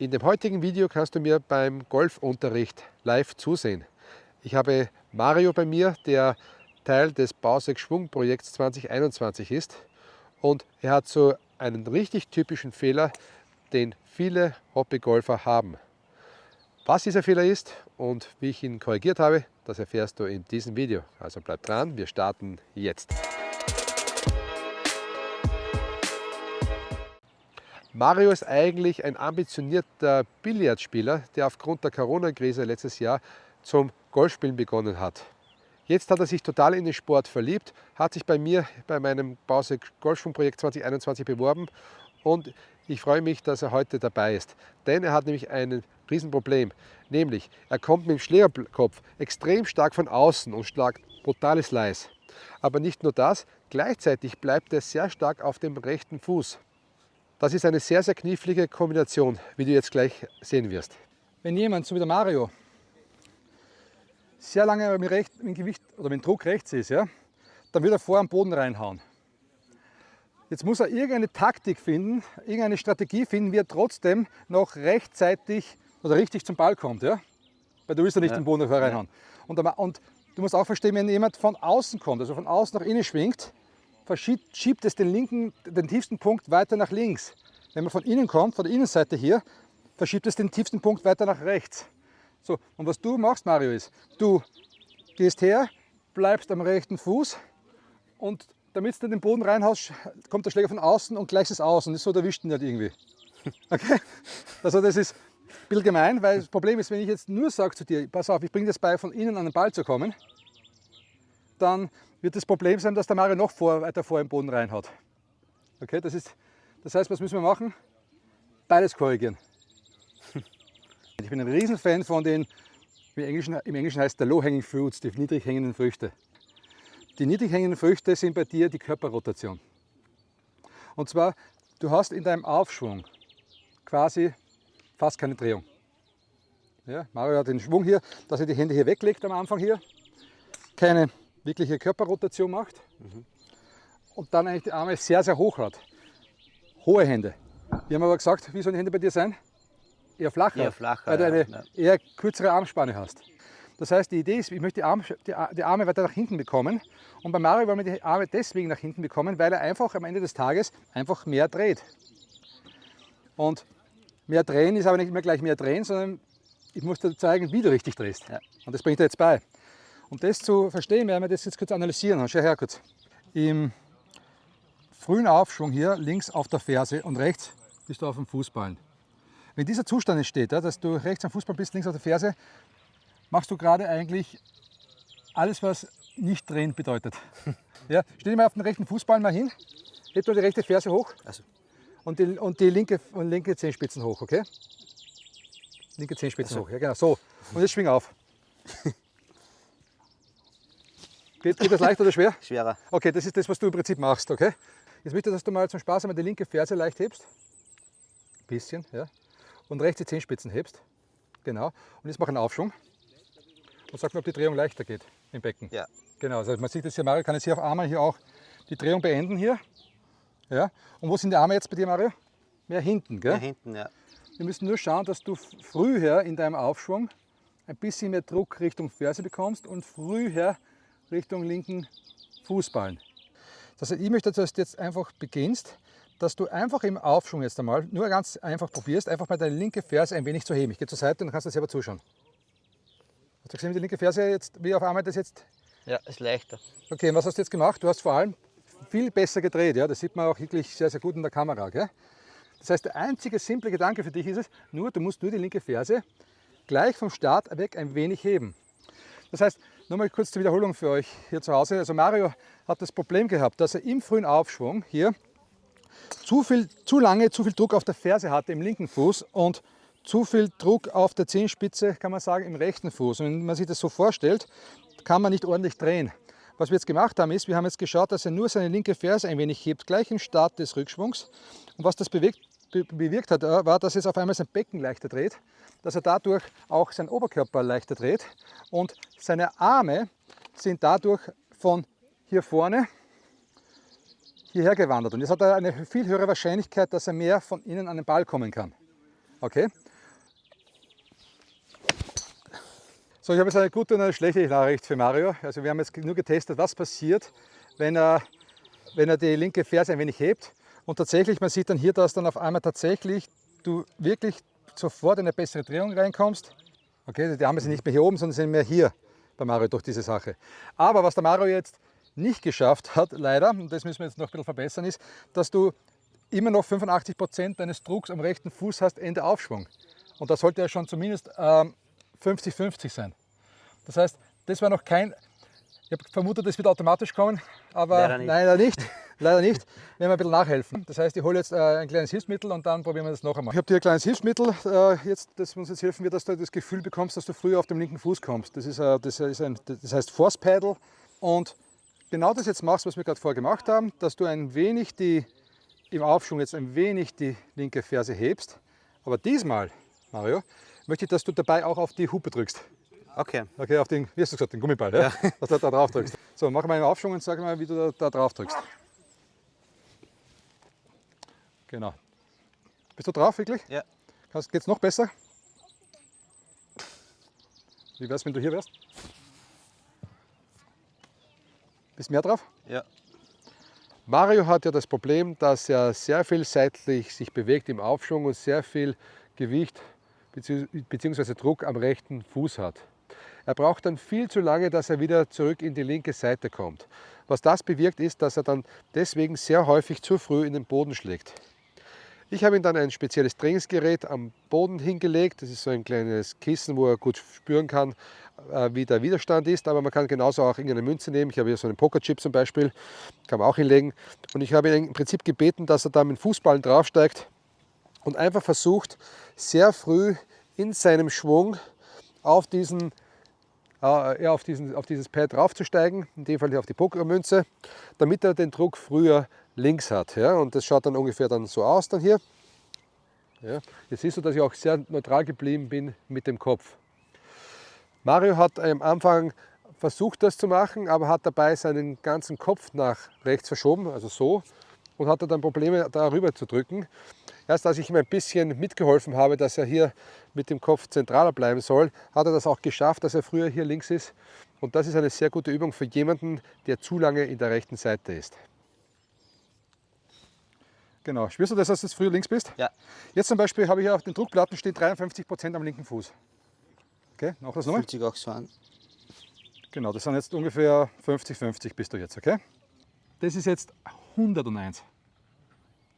In dem heutigen Video kannst du mir beim Golfunterricht live zusehen. Ich habe Mario bei mir, der Teil des Bausek Schwungprojekts 2021 ist und er hat so einen richtig typischen Fehler, den viele Hobbygolfer haben. Was dieser Fehler ist und wie ich ihn korrigiert habe, das erfährst du in diesem Video. Also bleib dran, wir starten jetzt. Mario ist eigentlich ein ambitionierter Billardspieler, der aufgrund der Corona-Krise letztes Jahr zum Golfspielen begonnen hat. Jetzt hat er sich total in den Sport verliebt, hat sich bei mir bei meinem Bause Golfschwungprojekt 2021 beworben und ich freue mich, dass er heute dabei ist. Denn er hat nämlich ein Riesenproblem, nämlich er kommt mit dem Schlägerkopf extrem stark von außen und schlagt brutales Leis. Aber nicht nur das, gleichzeitig bleibt er sehr stark auf dem rechten Fuß. Das ist eine sehr, sehr knifflige Kombination, wie du jetzt gleich sehen wirst. Wenn jemand, so wie der Mario, sehr lange mit, recht, mit Gewicht oder mit Druck rechts ist, ja, dann wird er vor am Boden reinhauen. Jetzt muss er irgendeine Taktik finden, irgendeine Strategie finden, wie er trotzdem noch rechtzeitig oder richtig zum Ball kommt. Ja? Weil du willst ja nicht ja. den Boden reinhauen. Und, und du musst auch verstehen, wenn jemand von außen kommt, also von außen nach innen schwingt, verschiebt, schiebt es den, linken, den tiefsten Punkt weiter nach links. Wenn man von innen kommt, von der Innenseite hier, verschiebt es den tiefsten Punkt weiter nach rechts. So, und was du machst, Mario, ist, du gehst her, bleibst am rechten Fuß und damit du den Boden reinhaust, kommt der Schläger von außen und gleichst es aus und ist so, der wischt ihn nicht irgendwie. Okay? Also das ist ein bisschen gemein, weil das Problem ist, wenn ich jetzt nur sage zu dir, pass auf, ich bringe das bei, von innen an den Ball zu kommen, dann wird das Problem sein, dass der Mario noch vor, weiter vor im Boden reinhaut. Okay, das, ist, das heißt, was müssen wir machen? Beides korrigieren. Ich bin ein Riesenfan von den, im Englischen, im Englischen heißt der Low-Hanging Fruits, die niedrig hängenden Früchte. Die niedrig hängenden Früchte sind bei dir die Körperrotation. Und zwar, du hast in deinem Aufschwung quasi fast keine Drehung. Ja, Mario hat den Schwung hier, dass er die Hände hier weglegt am Anfang hier. Keine wirkliche Körperrotation macht mhm. und dann eigentlich die Arme sehr, sehr hoch hat. Hohe Hände. Wir haben aber gesagt, wie sollen die Hände bei dir sein? Eher flacher, eher flacher weil du eine ja. eher kürzere Armspanne hast. Das heißt, die Idee ist, ich möchte die Arme, die, Arme weiter nach hinten bekommen. Und bei Mario wollen wir die Arme deswegen nach hinten bekommen, weil er einfach am Ende des Tages einfach mehr dreht. Und mehr drehen ist aber nicht immer gleich mehr drehen, sondern ich muss dir zeigen, wie du richtig drehst. Ja. Und das bringt er jetzt bei. Um das zu verstehen, werden wir das jetzt kurz analysieren. Schau her kurz. Im frühen Aufschwung hier links auf der Ferse und rechts bist du auf dem Fußballen. Wenn dieser Zustand entsteht, dass du rechts am Fußball bist, links auf der Ferse, machst du gerade eigentlich alles, was nicht drehen bedeutet. Ja, stell dich mal auf den rechten Fußball mal hin, heb du die rechte Ferse hoch also. und, die, und die linke, und linke Zehenspitzen hoch, okay? Linke Zehenspitzen also. hoch, ja genau, so. Und jetzt schwing auf. Geht, geht das leicht oder schwer? Schwerer. Okay, das ist das, was du im Prinzip machst, okay? Jetzt möchte ich, dass du mal zum Spaß einmal die linke Ferse leicht hebst. Ein bisschen, ja. Und rechts die Zehenspitzen hebst. Genau. Und jetzt mach einen Aufschwung. Und sag mir, ob die Drehung leichter geht im Becken. Ja. Genau, also man sieht das hier, Mario kann jetzt hier auf einmal hier auch die Drehung beenden hier. Ja. Und wo sind die Arme jetzt bei dir, Mario? Mehr hinten, gell? Mehr hinten, ja. Wir müssen nur schauen, dass du früher in deinem Aufschwung ein bisschen mehr Druck Richtung Ferse bekommst und früher Richtung linken Fußballen. Das heißt, ich möchte, dass du jetzt einfach beginnst, dass du einfach im Aufschwung jetzt einmal nur ganz einfach probierst, einfach mal deine linke Ferse ein wenig zu heben. Ich gehe zur Seite und dann kannst du selber zuschauen. Hast du gesehen, wie die linke Ferse jetzt, wie auf einmal das jetzt? Ja, ist leichter. Okay, und was hast du jetzt gemacht? Du hast vor allem viel besser gedreht, ja? das sieht man auch wirklich sehr, sehr gut in der Kamera. Gell? Das heißt, der einzige simple Gedanke für dich ist es, nur, du musst nur die linke Ferse gleich vom Start weg ein wenig heben. Das heißt, Nochmal kurz zur Wiederholung für euch hier zu Hause. Also Mario hat das Problem gehabt, dass er im frühen Aufschwung hier zu, viel, zu lange zu viel Druck auf der Ferse hatte im linken Fuß und zu viel Druck auf der Zehenspitze, kann man sagen, im rechten Fuß. Und wenn man sich das so vorstellt, kann man nicht ordentlich drehen. Was wir jetzt gemacht haben, ist, wir haben jetzt geschaut, dass er nur seine linke Ferse ein wenig hebt, gleich im Start des Rückschwungs. Und was das bewegt, bewirkt hat, äh, war, dass es auf einmal sein Becken leichter dreht, dass er dadurch auch seinen Oberkörper leichter dreht und seine Arme sind dadurch von hier vorne hierher gewandert. Und jetzt hat er eine viel höhere Wahrscheinlichkeit, dass er mehr von innen an den Ball kommen kann. Okay? So, ich habe jetzt eine gute und eine schlechte Nachricht für Mario. Also wir haben jetzt nur getestet, was passiert, wenn er, wenn er die linke Ferse ein wenig hebt. Und tatsächlich, man sieht dann hier, dass dann auf einmal tatsächlich du wirklich sofort in eine bessere Drehung reinkommst. Okay, die Arme sind nicht mehr hier oben, sondern sind mehr hier bei Mario durch diese Sache. Aber was der Mario jetzt nicht geschafft hat, leider, und das müssen wir jetzt noch ein bisschen verbessern, ist, dass du immer noch 85 Prozent deines Drucks am rechten Fuß hast, Ende Aufschwung. Und da sollte ja schon zumindest 50-50 ähm, sein. Das heißt, das war noch kein, ich habe vermutet, das wird automatisch kommen, aber leider nicht. leider nicht. Leider nicht. Wir werden ein bisschen nachhelfen. Das heißt, ich hole jetzt äh, ein kleines Hilfsmittel und dann probieren wir das noch einmal. Ich habe dir ein kleines Hilfsmittel, äh, jetzt, das uns jetzt helfen wird, dass du das Gefühl bekommst, dass du früher auf dem linken Fuß kommst. Das, ist, äh, das, ist ein, das heißt Force Paddle und genau das jetzt machst, was wir gerade vorher gemacht haben, dass du ein wenig die, im Aufschwung jetzt ein wenig die linke Ferse hebst. Aber diesmal, Mario, möchte ich, dass du dabei auch auf die Hupe drückst. Okay. Okay, auf den, wie hast du gesagt, den Gummiball, ja? ja. dass du da drauf drückst. So, mach mal einen Aufschwung und sag mal, wie du da, da drauf drückst. Genau. Bist du drauf, wirklich? Ja. Geht es noch besser? Wie wär's, wenn du hier wärst? Bist mehr drauf? Ja. Mario hat ja das Problem, dass er sehr viel seitlich sich bewegt im Aufschwung und sehr viel Gewicht bzw. Druck am rechten Fuß hat. Er braucht dann viel zu lange, dass er wieder zurück in die linke Seite kommt. Was das bewirkt ist, dass er dann deswegen sehr häufig zu früh in den Boden schlägt. Ich habe ihm dann ein spezielles Trainingsgerät am Boden hingelegt. Das ist so ein kleines Kissen, wo er gut spüren kann, äh, wie der Widerstand ist. Aber man kann genauso auch irgendeine Münze nehmen. Ich habe hier so einen Pokerchip zum Beispiel, kann man auch hinlegen. Und ich habe ihn im Prinzip gebeten, dass er da mit Fußballen draufsteigt und einfach versucht, sehr früh in seinem Schwung auf diesen äh, auf, diesen, auf dieses Pad draufzusteigen, in dem Fall hier auf die Pokermünze, damit er den Druck früher links hat. Ja? Und das schaut dann ungefähr dann so aus dann hier. Ja? Jetzt siehst du, dass ich auch sehr neutral geblieben bin mit dem Kopf. Mario hat am Anfang versucht das zu machen, aber hat dabei seinen ganzen Kopf nach rechts verschoben, also so, und hatte dann Probleme darüber zu drücken. Erst als ich ihm ein bisschen mitgeholfen habe, dass er hier mit dem Kopf zentraler bleiben soll, hat er das auch geschafft, dass er früher hier links ist. Und das ist eine sehr gute Übung für jemanden, der zu lange in der rechten Seite ist. Genau. Spürst du das, dass du früher links bist? Ja. Jetzt zum Beispiel habe ich hier auf den Druckplatten steht 53 Prozent am linken Fuß. Okay, noch das nochmal? Fühlt sich auch so an. Genau, das sind jetzt ungefähr 50-50 bist du jetzt, okay? Das ist jetzt 101.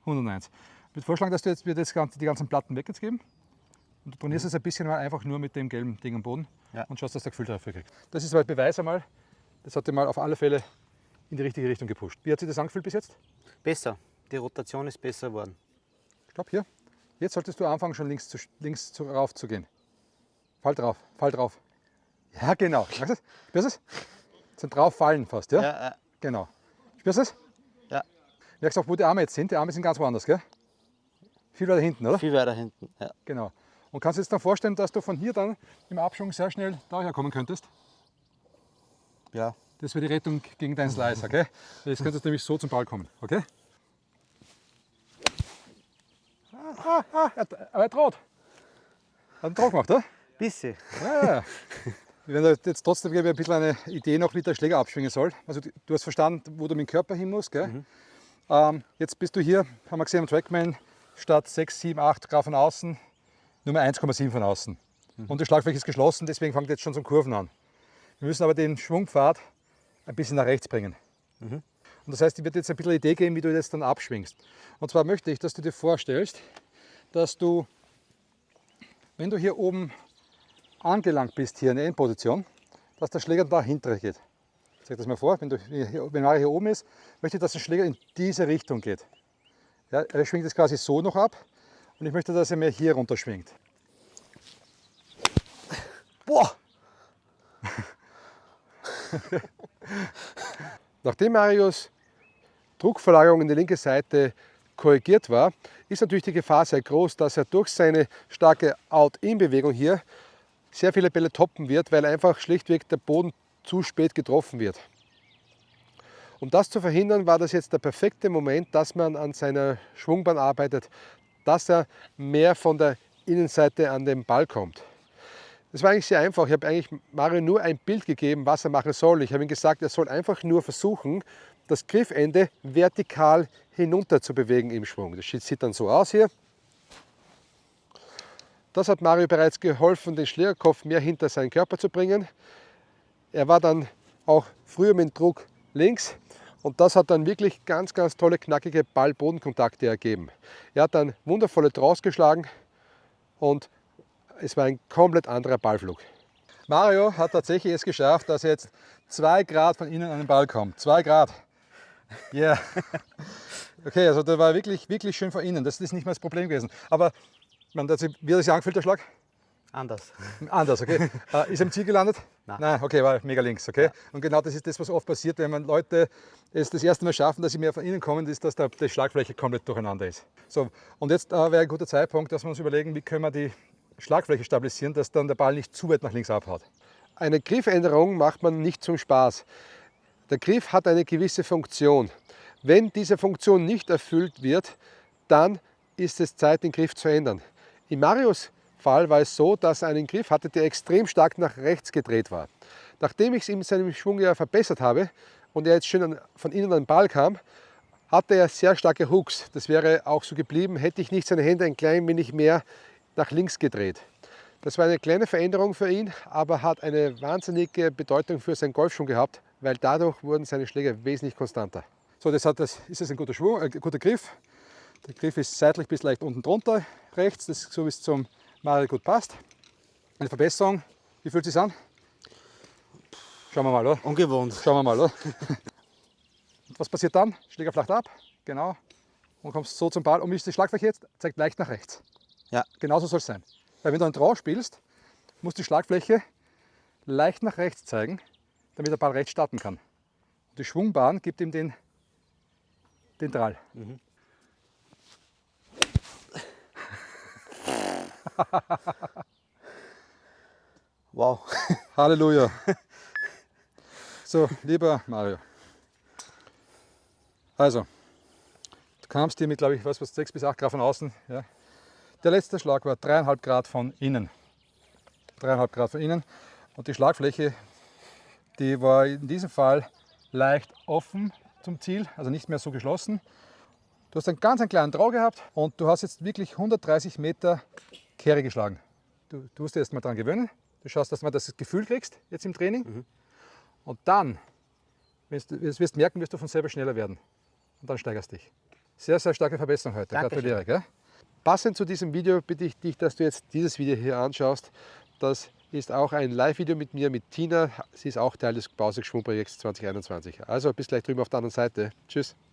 101. Ich würde vorschlagen, dass du jetzt mir das ganze, die ganzen Platten weg jetzt geben. Und du trainierst mhm. es ein bisschen mal einfach nur mit dem gelben Ding am Boden ja. und schaust, dass du Gefühl dafür kriegst. Das ist mal Beweis einmal, das hat dir mal auf alle Fälle in die richtige Richtung gepusht. Wie hat sich das angefühlt bis jetzt? Besser. Die Rotation ist besser geworden. Stopp, hier. Jetzt solltest du anfangen, schon links, zu, links zu, rauf zu gehen. Fall drauf, fall drauf. Ja, genau. Spürst du es? Spürst es? Zum drauf fallen fast, ja? Ja, ja. Genau. Spürst du es? Ja. Merkst du auch, wo die Arme jetzt sind? Die Arme sind ganz woanders, gell? Viel weiter hinten, oder? Viel weiter hinten, ja. Genau. Und kannst du jetzt dann vorstellen, dass du von hier dann im Abschwung sehr schnell daher kommen könntest? Ja. Das wäre die Rettung gegen deinen Slice, okay? Jetzt könntest du nämlich so zum Ball kommen, okay? Ah, ah, aber er droht. Hat einen Druck gemacht, oder? Bisschen. Ja, ja. Wir werden jetzt trotzdem ein bisschen eine Idee noch, wie der Schläger abschwingen soll. Also du hast verstanden, wo du mit dem Körper hin musst. Gell? Mhm. Ähm, jetzt bist du hier, haben wir gesehen am Trackman, statt 6, 7, 8 Grad von außen, Nummer 1,7 von außen. Mhm. Und das Schlagfläche ist geschlossen, deswegen fängt jetzt schon zum Kurven an. Wir müssen aber den Schwungpfad ein bisschen nach rechts bringen. Mhm. Und das heißt, ich werde jetzt ein bisschen eine Idee geben, wie du das dann abschwingst. Und zwar möchte ich, dass du dir vorstellst, dass du, wenn du hier oben angelangt bist, hier in der Endposition, dass der Schläger dahinter geht. Ich zeige das mal vor, wenn, du, wenn Mario hier oben ist, möchte ich, dass der Schläger in diese Richtung geht. Ja, er schwingt es quasi so noch ab und ich möchte, dass er mir hier runter schwingt. Boah! Nachdem Marius Druckverlagerung in die linke Seite korrigiert war, ist natürlich die Gefahr sehr groß, dass er durch seine starke Out-In-Bewegung hier sehr viele Bälle toppen wird, weil einfach schlichtweg der Boden zu spät getroffen wird. Um das zu verhindern, war das jetzt der perfekte Moment, dass man an seiner Schwungbahn arbeitet, dass er mehr von der Innenseite an den Ball kommt. Das war eigentlich sehr einfach. Ich habe eigentlich Mario nur ein Bild gegeben, was er machen soll. Ich habe ihm gesagt, er soll einfach nur versuchen, das Griffende vertikal hinunter zu bewegen im Schwung. Das sieht dann so aus hier. Das hat Mario bereits geholfen, den Schlägerkopf mehr hinter seinen Körper zu bringen. Er war dann auch früher mit dem Druck links und das hat dann wirklich ganz, ganz tolle, knackige Ball-Bodenkontakte ergeben. Er hat dann wundervolle Draws geschlagen und es war ein komplett anderer Ballflug. Mario hat tatsächlich es geschafft, dass jetzt zwei Grad von innen an den Ball kommt. Zwei Grad. Ja. Yeah. Okay, also der war wirklich, wirklich schön von innen. Das ist nicht mehr das Problem gewesen. Aber man, wie hat sich angefühlt, der Schlag? Anders. Anders, okay. äh, ist er im Ziel gelandet? Nein. Nein, okay, war mega links, okay. Ja. Und genau das ist das, was oft passiert, wenn man Leute es das erste Mal schaffen, dass sie mehr von innen kommen, ist, dass der, die Schlagfläche komplett durcheinander ist. So, und jetzt äh, wäre ein guter Zeitpunkt, dass wir uns überlegen, wie können wir die Schlagfläche stabilisieren, dass dann der Ball nicht zu weit nach links abhaut. Eine Griffänderung macht man nicht zum Spaß. Der Griff hat eine gewisse Funktion. Wenn diese Funktion nicht erfüllt wird, dann ist es Zeit, den Griff zu ändern. In Marius Fall war es so, dass er einen Griff hatte, der extrem stark nach rechts gedreht war. Nachdem ich es ihm seinem Schwung ja verbessert habe und er jetzt schön von innen an den Ball kam, hatte er sehr starke Hooks. Das wäre auch so geblieben, hätte ich nicht seine Hände ein klein wenig mehr nach links gedreht. Das war eine kleine Veränderung für ihn, aber hat eine wahnsinnige Bedeutung für seinen Golfschwung gehabt, weil dadurch wurden seine Schläge wesentlich konstanter. So, das, hat das ist jetzt ein guter, Schwung, ein guter Griff. Der Griff ist seitlich bis leicht unten drunter, rechts, das so wie es zum Mario gut passt. Eine Verbesserung, wie fühlt es sich an? Schauen wir mal, oder? Ungewohnt. Schauen wir mal, oder? Was passiert dann? Schläger flacht ab, genau. Und kommst so zum Ball. Und wie ist die Schlagfläche jetzt? Zeigt leicht nach rechts. Ja. Genauso soll es sein. Weil wenn du einen Draw spielst, muss die Schlagfläche leicht nach rechts zeigen, damit der Ball rechts starten kann. Und die Schwungbahn gibt ihm den, den Drall. Mhm. wow. Halleluja. So, lieber Mario. Also, du kamst hier mit, glaube ich, was, was 6 bis 8 Grad von außen. Ja. Der letzte Schlag war 3,5 Grad von innen. 3,5 Grad von innen. Und die Schlagfläche, die war in diesem Fall leicht offen zum Ziel, also nicht mehr so geschlossen. Du hast einen ganz einen kleinen Draw gehabt und du hast jetzt wirklich 130 Meter Kehre geschlagen. Du, du musst dir erst mal daran gewöhnen. Du schaust, dass du das Gefühl kriegst, jetzt im Training. Mhm. Und dann, wenn du das wirst merken, wirst du von selber schneller werden. Und dann steigerst dich. Sehr, sehr starke Verbesserung heute. Dankeschön. Gratuliere. Gell? Passend zu diesem Video bitte ich dich, dass du jetzt dieses Video hier anschaust. Das ist auch ein Live-Video mit mir, mit Tina. Sie ist auch Teil des Bausigschwung-Projekts 2021. Also bis gleich drüben auf der anderen Seite. Tschüss.